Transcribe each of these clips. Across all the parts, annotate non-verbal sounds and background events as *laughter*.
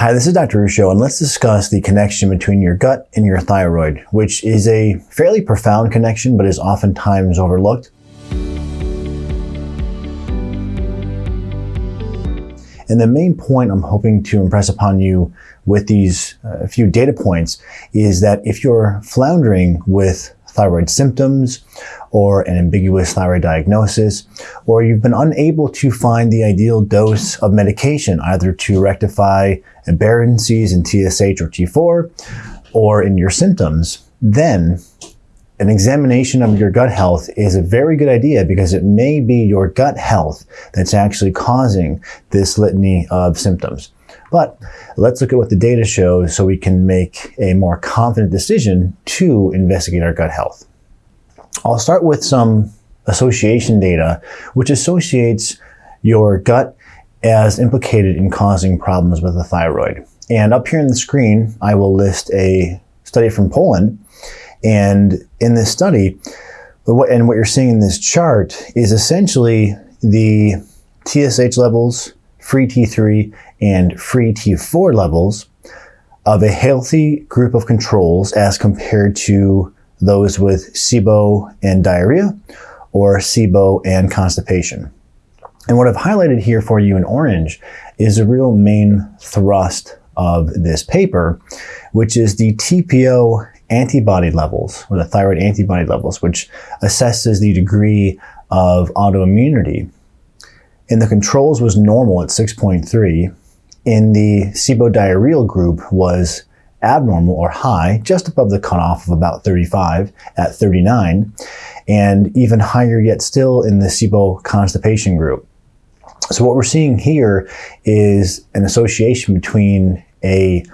Hi, this is Dr. Ruscio, and let's discuss the connection between your gut and your thyroid, which is a fairly profound connection, but is oftentimes overlooked. And the main point I'm hoping to impress upon you with these uh, few data points is that if you're floundering with thyroid symptoms or an ambiguous thyroid diagnosis, or you've been unable to find the ideal dose of medication either to rectify aberrancies in TSH or T4 or in your symptoms, then an examination of your gut health is a very good idea because it may be your gut health that's actually causing this litany of symptoms. But let's look at what the data shows so we can make a more confident decision to investigate our gut health. I'll start with some association data, which associates your gut as implicated in causing problems with the thyroid. And up here in the screen, I will list a study from Poland. And in this study, and what you're seeing in this chart is essentially the TSH levels, free T3, and free T4 levels of a healthy group of controls as compared to those with SIBO and diarrhea or SIBO and constipation. And what I've highlighted here for you in orange is a real main thrust of this paper, which is the TPO antibody levels, or the thyroid antibody levels, which assesses the degree of autoimmunity. In the controls was normal at 6.3. In the SIBO diarrheal group was abnormal or high, just above the cutoff of about 35 at 39, and even higher yet still in the SIBO constipation group. So what we're seeing here is an association between a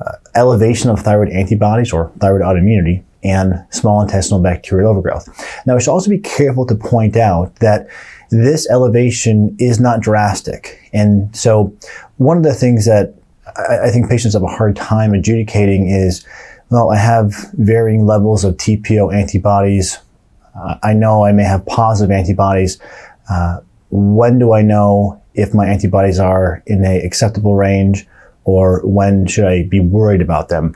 uh, elevation of thyroid antibodies or thyroid autoimmunity and small intestinal bacterial overgrowth. Now, we should also be careful to point out that this elevation is not drastic. And so one of the things that I, think patients have a hard time adjudicating is, well, I have varying levels of TPO antibodies. Uh, I know I may have positive antibodies. Uh, when do I know if my antibodies are in a acceptable range or when should I be worried about them?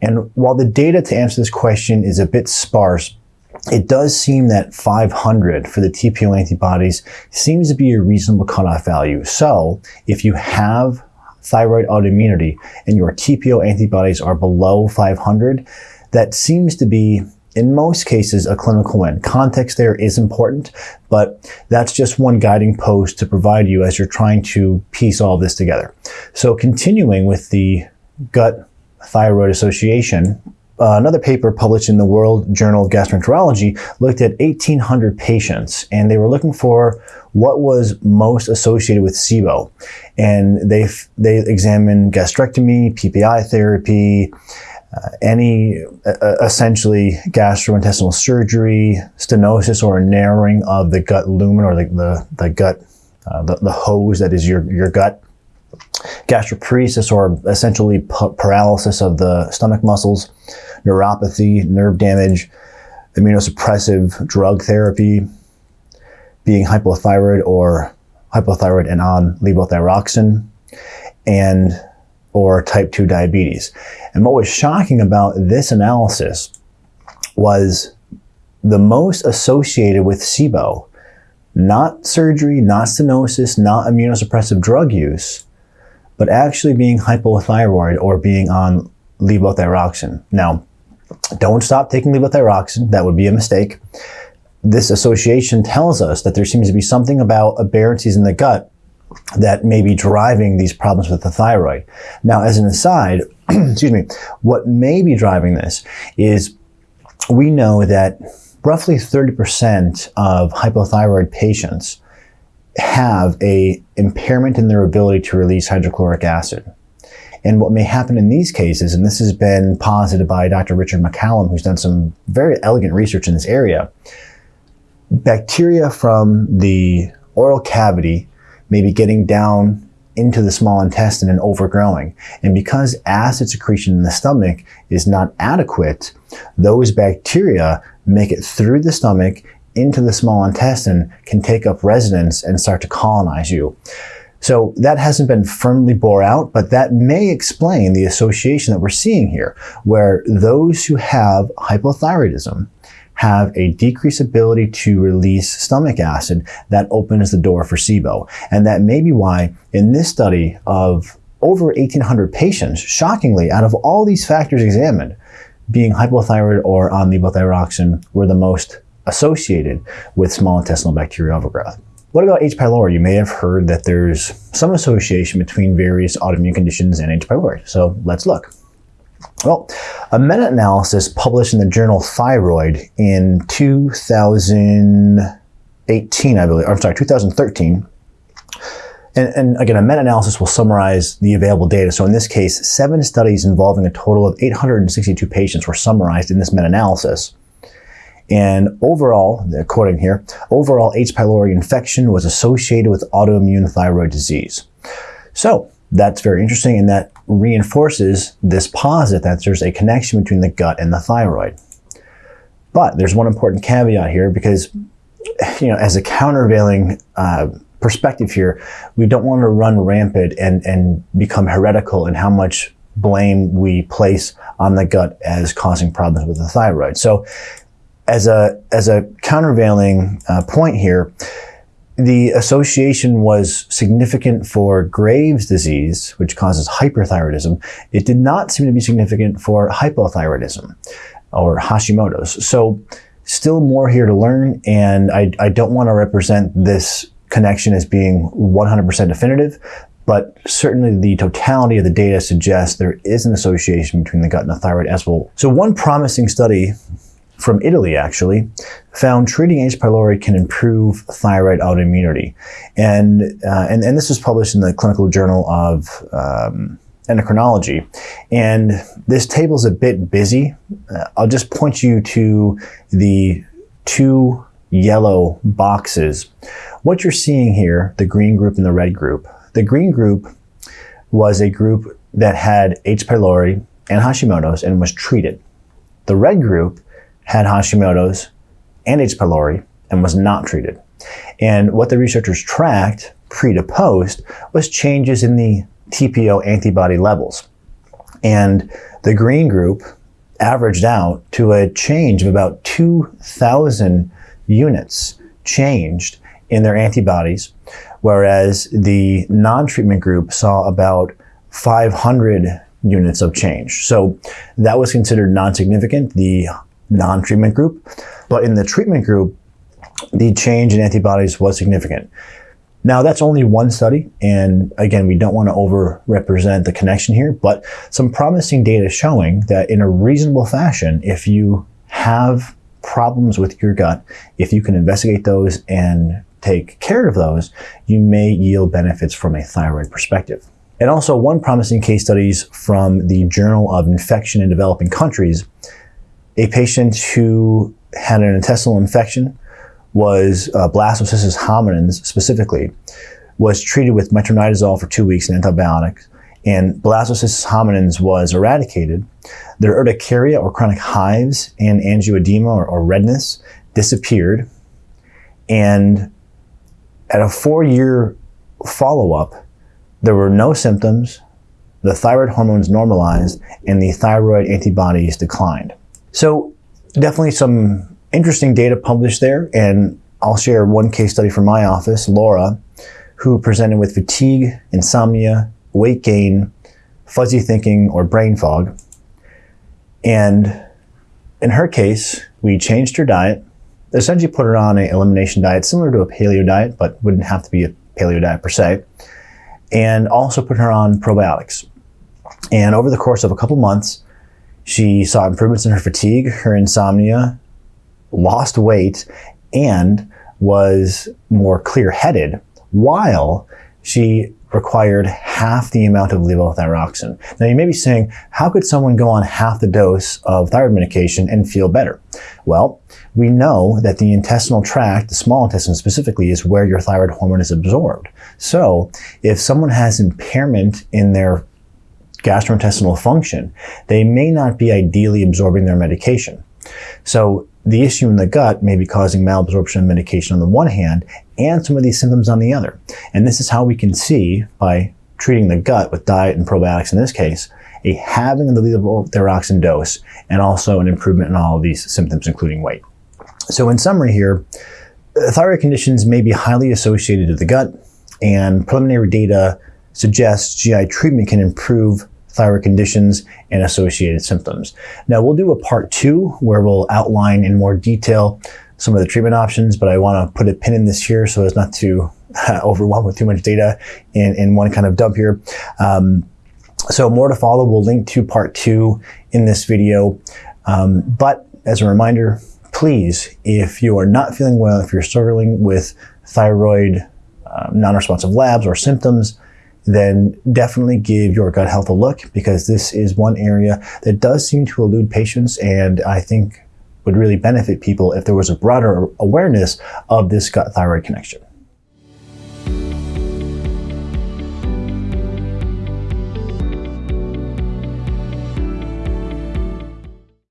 And while the data to answer this question is a bit sparse, it does seem that 500 for the TPO antibodies seems to be a reasonable cutoff value. So if you have thyroid autoimmunity and your TPO antibodies are below 500, that seems to be in most cases a clinical win. Context there is important, but that's just one guiding post to provide you as you're trying to piece all this together. So continuing with the gut thyroid association, uh, another paper published in the World Journal of Gastroenterology looked at 1,800 patients, and they were looking for what was most associated with SIBO. And they, they examined gastrectomy, PPI therapy, uh, any uh, essentially gastrointestinal surgery, stenosis or narrowing of the gut lumen or the, the, the gut, uh, the, the hose that is your, your gut, gastroparesis or essentially paralysis of the stomach muscles, neuropathy, nerve damage, immunosuppressive drug therapy, being hypothyroid or hypothyroid and on levothyroxine, and or type 2 diabetes. And what was shocking about this analysis was the most associated with SIBO, not surgery, not stenosis, not immunosuppressive drug use, but actually being hypothyroid or being on levothyroxine. Now, don't stop taking levothyroxine. That would be a mistake. This association tells us that there seems to be something about aberrancies in the gut that may be driving these problems with the thyroid. Now, as an aside, *clears throat* excuse me, what may be driving this is we know that roughly 30% of hypothyroid patients have a impairment in their ability to release hydrochloric acid. And what may happen in these cases, and this has been posited by Dr. Richard McCallum, who's done some very elegant research in this area, bacteria from the oral cavity may be getting down into the small intestine and overgrowing. And because acid secretion in the stomach is not adequate, those bacteria make it through the stomach into the small intestine, can take up residence and start to colonize you. So that hasn't been firmly bore out, but that may explain the association that we're seeing here, where those who have hypothyroidism have a decreased ability to release stomach acid that opens the door for SIBO. And that may be why in this study of over 1,800 patients, shockingly, out of all these factors examined, being hypothyroid or on levothyroxine were the most associated with small intestinal bacterial overgrowth. What about H. pylori? You may have heard that there's some association between various autoimmune conditions and H. pylori. So let's look. Well, a meta-analysis published in the journal Thyroid in 2018, I believe, I'm sorry, 2013, and, and, again, a meta-analysis will summarize the available data. So in this case, seven studies involving a total of 862 patients were summarized in this meta-analysis. And overall, according here, overall H. pylori infection was associated with autoimmune thyroid disease. So that's very interesting and that reinforces this posit that there's a connection between the gut and the thyroid. But there's one important caveat here because, you know, as a countervailing uh, perspective here, we don't want to run rampant and, and become heretical in how much blame we place on the gut as causing problems with the thyroid. So as a, as a countervailing uh, point here, the association was significant for Graves' disease, which causes hyperthyroidism. It did not seem to be significant for hypothyroidism or Hashimoto's. So still more here to learn, and I, I don't want to represent this connection as being 100% definitive, but certainly the totality of the data suggests there is an association between the gut and the thyroid as well. So one promising study from Italy actually found treating H. pylori can improve thyroid autoimmunity. And, uh, and, and this was published in the Clinical Journal of um, Endocrinology. And this table is a bit busy. Uh, I'll just point you to the two yellow boxes. What you're seeing here, the green group and the red group, the green group was a group that had H. pylori and Hashimoto's and was treated. The red group had Hashimoto's and H. pylori and was not treated. And what the researchers tracked pre to post was changes in the TPO antibody levels. And the green group averaged out to a change of about 2,000 units changed in their antibodies, whereas the non-treatment group saw about 500 units of change. So that was considered non-significant. The non-treatment group. But in the treatment group, the change in antibodies was significant. Now that's only one study, and again, we don't want to over-represent the connection here, but some promising data showing that in a reasonable fashion, if you have problems with your gut, if you can investigate those and take care of those, you may yield benefits from a thyroid perspective. And also one promising case studies from the Journal of Infection in Developing Countries a patient who had an intestinal infection was uh, blastocystis hominis specifically, was treated with metronidazole for two weeks and antibiotics, and blastocystis hominis was eradicated. Their urticaria or chronic hives and angioedema or, or redness disappeared, and at a four-year follow-up, there were no symptoms, the thyroid hormones normalized, and the thyroid antibodies declined. So definitely some interesting data published there. And I'll share one case study from my office, Laura, who presented with fatigue, insomnia, weight gain, fuzzy thinking, or brain fog. And in her case, we changed her diet, essentially put her on an elimination diet similar to a paleo diet, but wouldn't have to be a paleo diet per se, and also put her on probiotics. And over the course of a couple months, she saw improvements in her fatigue, her insomnia, lost weight, and was more clear headed while she required half the amount of levothyroxine. Now you may be saying, how could someone go on half the dose of thyroid medication and feel better? Well, we know that the intestinal tract, the small intestine specifically, is where your thyroid hormone is absorbed. So if someone has impairment in their gastrointestinal function, they may not be ideally absorbing their medication. So the issue in the gut may be causing malabsorption of medication on the one hand and some of these symptoms on the other. And this is how we can see by treating the gut with diet and probiotics in this case, a halving of the lethal levothyroxine dose and also an improvement in all of these symptoms, including weight. So in summary here, uh, thyroid conditions may be highly associated with the gut and preliminary data suggests GI treatment can improve thyroid conditions and associated symptoms. Now we'll do a part two where we'll outline in more detail some of the treatment options, but I want to put a pin in this here so as not to *laughs* overwhelm with too much data in, in one kind of dump here. Um, so more to follow. We'll link to part two in this video. Um, but as a reminder, please, if you are not feeling well, if you're struggling with thyroid um, non-responsive labs or symptoms, then definitely give your gut health a look because this is one area that does seem to elude patients and I think would really benefit people if there was a broader awareness of this gut thyroid connection.